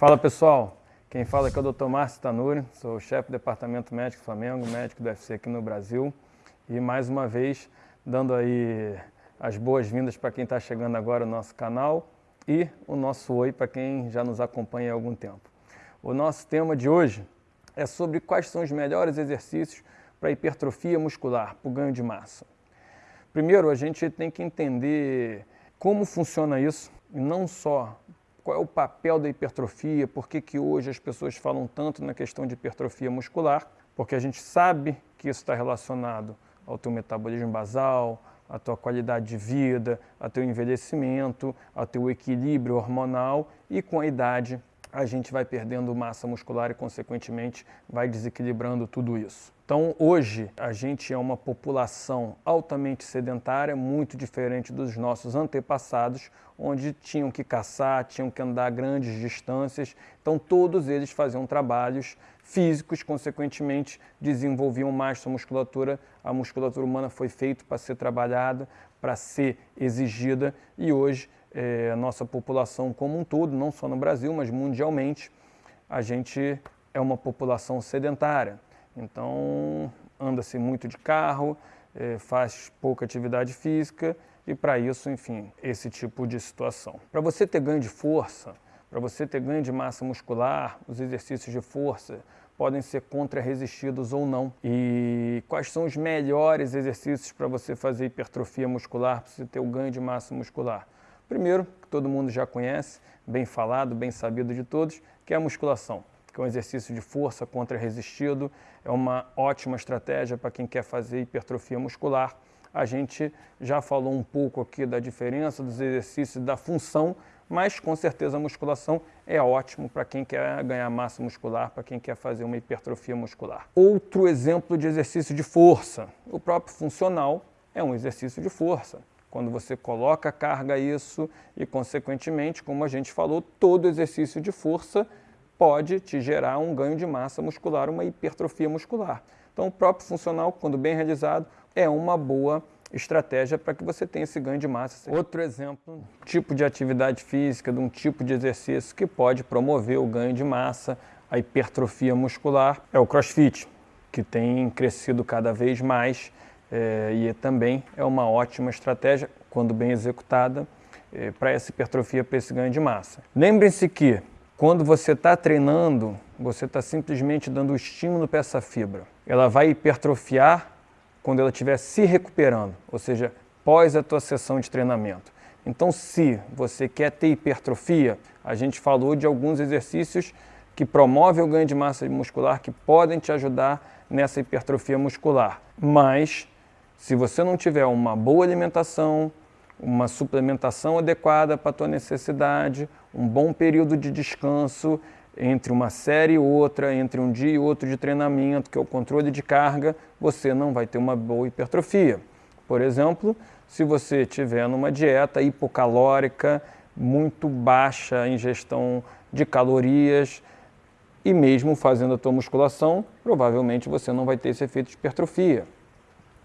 Fala pessoal, quem fala aqui é o Dr. Márcio Tanuri, sou chefe do Departamento Médico Flamengo, médico do UFC aqui no Brasil e mais uma vez dando aí as boas-vindas para quem está chegando agora no nosso canal e o nosso oi para quem já nos acompanha há algum tempo. O nosso tema de hoje é sobre quais são os melhores exercícios para hipertrofia muscular, para o ganho de massa. Primeiro, a gente tem que entender como funciona isso, e não só qual é o papel da hipertrofia, por que, que hoje as pessoas falam tanto na questão de hipertrofia muscular, porque a gente sabe que isso está relacionado ao teu metabolismo basal, à tua qualidade de vida, ao teu envelhecimento, ao teu equilíbrio hormonal e com a idade a gente vai perdendo massa muscular e, consequentemente, vai desequilibrando tudo isso. Então, hoje, a gente é uma população altamente sedentária, muito diferente dos nossos antepassados, onde tinham que caçar, tinham que andar grandes distâncias. Então, todos eles faziam trabalhos físicos, consequentemente, desenvolviam mais sua musculatura. A musculatura humana foi feita para ser trabalhada, para ser exigida, e hoje é, a nossa população como um todo, não só no Brasil, mas mundialmente, a gente é uma população sedentária. Então, anda-se muito de carro, é, faz pouca atividade física e para isso, enfim, esse tipo de situação. Para você ter ganho de força, para você ter ganho de massa muscular, os exercícios de força podem ser contra-resistidos ou não. E quais são os melhores exercícios para você fazer hipertrofia muscular, para você ter o ganho de massa muscular? Primeiro, que todo mundo já conhece, bem falado, bem sabido de todos, que é a musculação, que é um exercício de força contra resistido, é uma ótima estratégia para quem quer fazer hipertrofia muscular. A gente já falou um pouco aqui da diferença dos exercícios da função, mas com certeza a musculação é ótimo para quem quer ganhar massa muscular, para quem quer fazer uma hipertrofia muscular. Outro exemplo de exercício de força, o próprio funcional é um exercício de força. Quando você coloca a carga isso e, consequentemente, como a gente falou, todo exercício de força pode te gerar um ganho de massa muscular, uma hipertrofia muscular. Então, o próprio funcional, quando bem realizado, é uma boa estratégia para que você tenha esse ganho de massa. Outro exemplo, tipo de atividade física, de um tipo de exercício que pode promover o ganho de massa, a hipertrofia muscular, é o crossfit, que tem crescido cada vez mais é, e também é uma ótima estratégia, quando bem executada, é, para essa hipertrofia, para esse ganho de massa. Lembrem-se que quando você está treinando, você está simplesmente dando estímulo para essa fibra. Ela vai hipertrofiar quando ela estiver se recuperando, ou seja, pós a tua sessão de treinamento. Então, se você quer ter hipertrofia, a gente falou de alguns exercícios que promovem o ganho de massa muscular, que podem te ajudar nessa hipertrofia muscular. Mas se você não tiver uma boa alimentação, uma suplementação adequada para a tua necessidade, um bom período de descanso entre uma série e outra, entre um dia e outro de treinamento, que é o controle de carga, você não vai ter uma boa hipertrofia. Por exemplo, se você tiver numa dieta hipocalórica, muito baixa ingestão de calorias, e mesmo fazendo a tua musculação, provavelmente você não vai ter esse efeito de hipertrofia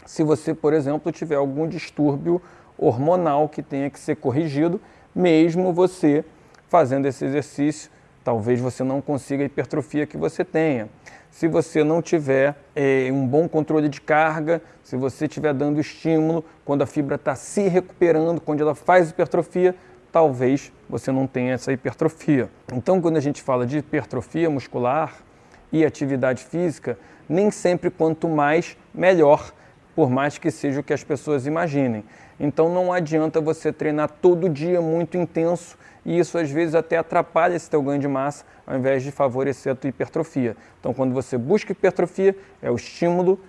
se você, por exemplo, tiver algum distúrbio hormonal que tenha que ser corrigido, mesmo você fazendo esse exercício, talvez você não consiga a hipertrofia que você tenha. Se você não tiver é, um bom controle de carga, se você estiver dando estímulo, quando a fibra está se recuperando, quando ela faz hipertrofia, talvez você não tenha essa hipertrofia. Então, quando a gente fala de hipertrofia muscular e atividade física, nem sempre quanto mais, melhor por mais que seja o que as pessoas imaginem. Então não adianta você treinar todo dia muito intenso e isso às vezes até atrapalha esse teu ganho de massa ao invés de favorecer a tua hipertrofia. Então quando você busca hipertrofia, é o estímulo,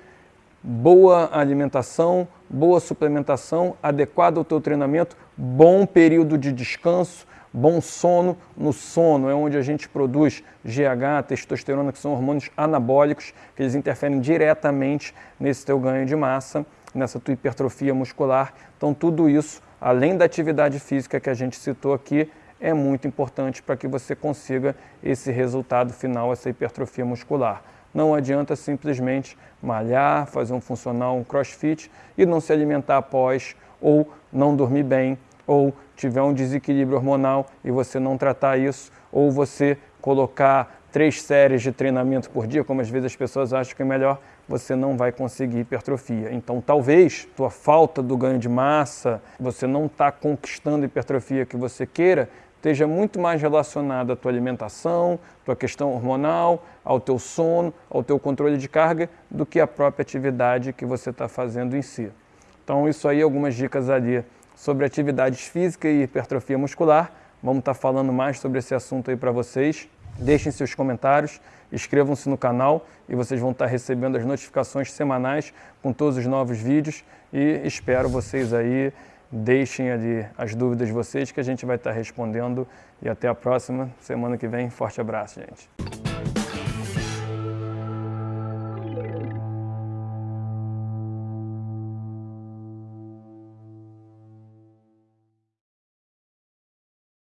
boa alimentação, boa suplementação, adequado ao teu treinamento, bom período de descanso, Bom sono, no sono é onde a gente produz GH, testosterona, que são hormônios anabólicos, que eles interferem diretamente nesse teu ganho de massa, nessa tua hipertrofia muscular. Então tudo isso, além da atividade física que a gente citou aqui, é muito importante para que você consiga esse resultado final, essa hipertrofia muscular. Não adianta simplesmente malhar, fazer um funcional, um crossfit e não se alimentar após, ou não dormir bem, ou tiver um desequilíbrio hormonal e você não tratar isso, ou você colocar três séries de treinamento por dia, como às vezes as pessoas acham que é melhor, você não vai conseguir hipertrofia. Então, talvez tua falta do ganho de massa, você não está conquistando a hipertrofia que você queira, esteja muito mais relacionada à tua alimentação, tua questão hormonal, ao teu sono, ao teu controle de carga, do que a própria atividade que você está fazendo em si. Então, isso aí, algumas dicas ali sobre atividades físicas e hipertrofia muscular. Vamos estar tá falando mais sobre esse assunto aí para vocês. Deixem seus comentários, inscrevam-se no canal e vocês vão estar tá recebendo as notificações semanais com todos os novos vídeos e espero vocês aí Deixem ali as dúvidas de vocês que a gente vai estar respondendo. E até a próxima semana que vem. Forte abraço, gente.